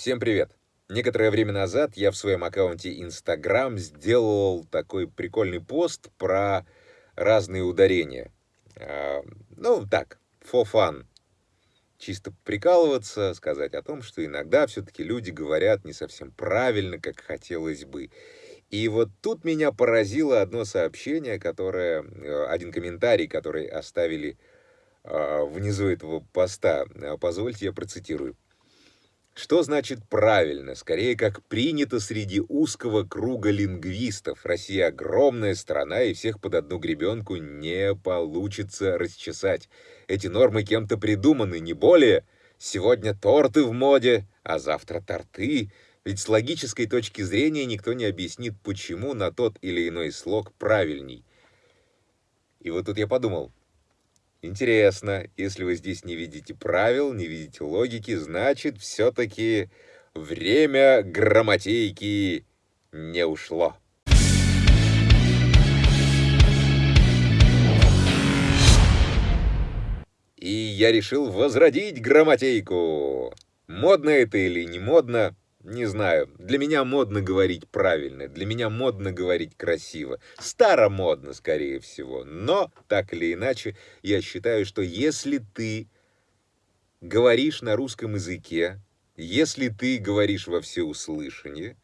Всем привет! Некоторое время назад я в своем аккаунте Instagram сделал такой прикольный пост про разные ударения. А, ну, так, for fun. Чисто прикалываться, сказать о том, что иногда все-таки люди говорят не совсем правильно, как хотелось бы. И вот тут меня поразило одно сообщение, которое, э, один комментарий, который оставили а, внизу этого поста. Позвольте, я процитирую. Что значит правильно? Скорее, как принято среди узкого круга лингвистов. Россия огромная страна, и всех под одну гребенку не получится расчесать. Эти нормы кем-то придуманы, не более. Сегодня торты в моде, а завтра торты. Ведь с логической точки зрения никто не объяснит, почему на тот или иной слог правильней. И вот тут я подумал, Интересно, если вы здесь не видите правил, не видите логики, значит, все-таки время грамматейки не ушло. И я решил возродить грамматейку. Модно это или не модно, не знаю, для меня модно говорить правильно, для меня модно говорить красиво. Старомодно, скорее всего. Но, так или иначе, я считаю, что если ты говоришь на русском языке, если ты говоришь во всеуслышание,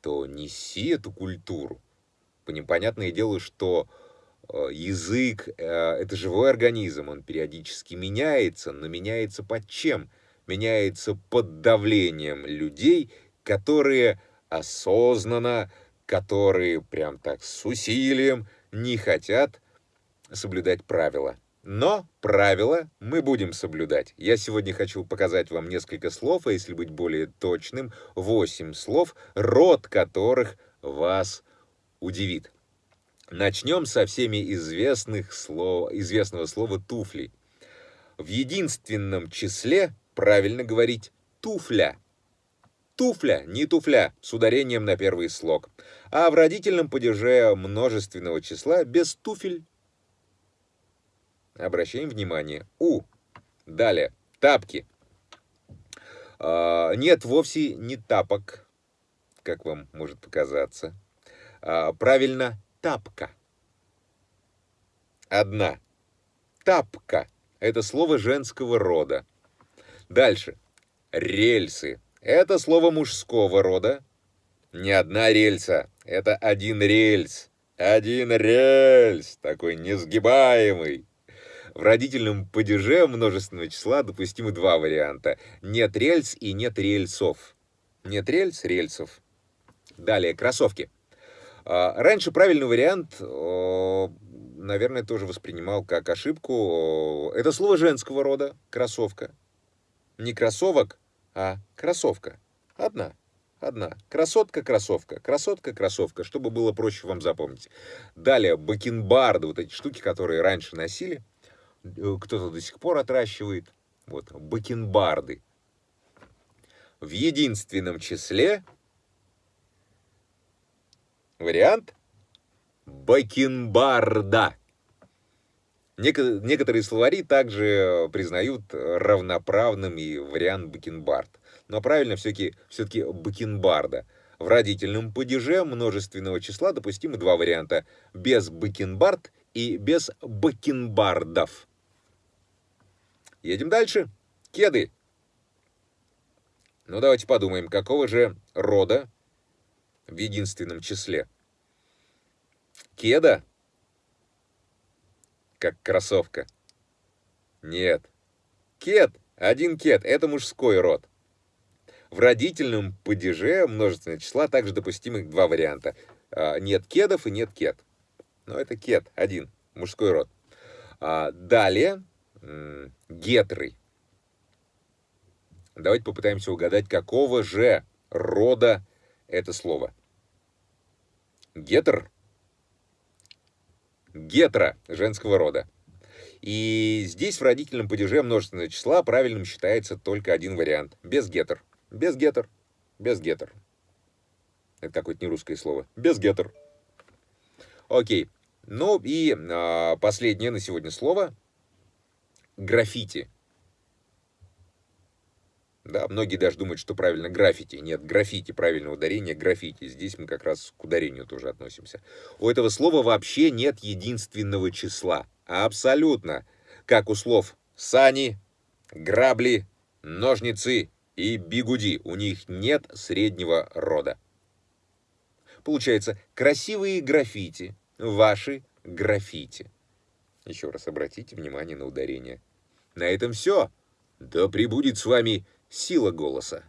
то неси эту культуру. Понятное дело, что э, язык э, — это живой организм, он периодически меняется, но меняется под чем? Меняется под давлением людей, которые осознанно, которые прям так с усилием не хотят соблюдать правила. Но правила мы будем соблюдать. Я сегодня хочу показать вам несколько слов, а если быть более точным, 8 слов, род которых вас удивит. Начнем со всеми известных слов, известного слова «туфли». В единственном числе правильно говорить «туфля». Туфля, не туфля, с ударением на первый слог. А в родительном падеже множественного числа без туфель. Обращаем внимание. У. Далее. Тапки. А, нет, вовсе не тапок, как вам может показаться. А, правильно, тапка. Одна. Тапка. Это слово женского рода. Дальше. Рельсы. Это слово мужского рода. Не одна рельса, это один рельс. Один рельс, такой несгибаемый. В родительном падеже множественного числа допустимы два варианта. Нет рельс и нет рельсов. Нет рельс, рельсов. Далее, кроссовки. А, раньше правильный вариант наверное, тоже воспринимал как ошибку. Это слово женского рода, кроссовка. Не кроссовок, а кроссовка. Одна. Одна. Красотка-кроссовка. Красотка-кроссовка, чтобы было проще вам запомнить. Далее, бакенбарды, вот эти штуки, которые раньше носили. Э, кто-то до сих пор отращивает. Вот, бакенбарды. В единственном числе вариант бакенбарда. Некоторые словари также признают равноправным и вариант бакенбард. Но правильно все-таки все, бакенбарда. В родительном падеже множественного числа допустимы два варианта. Без бакенбард и без бакенбардов. Едем дальше. Кеды. Ну, давайте подумаем, какого же рода в единственном числе? Кеда как кроссовка. Нет. Кет, один кет, это мужской род. В родительном падеже множественного числа также допустимы два варианта. А, нет кедов и нет кет. Но это кет, один, мужской род. А, далее, гетры. Давайте попытаемся угадать, какого же рода это слово. Гетер гетро женского рода. И здесь в родительном падеже множественного числа правильным считается только один вариант. Без гетер. Без гетер. Без гетер. Это какое-то не русское слово. Без гетер. Окей. Ну и а, последнее на сегодня слово. Граффити. Да, многие даже думают, что правильно граффити. Нет, граффити, правильное ударение, граффити. Здесь мы как раз к ударению тоже относимся. У этого слова вообще нет единственного числа. Абсолютно. Как у слов сани, грабли, ножницы и бигуди. У них нет среднего рода. Получается, красивые граффити, ваши граффити. Еще раз обратите внимание на ударение. На этом все. Да пребудет с вами сила голоса.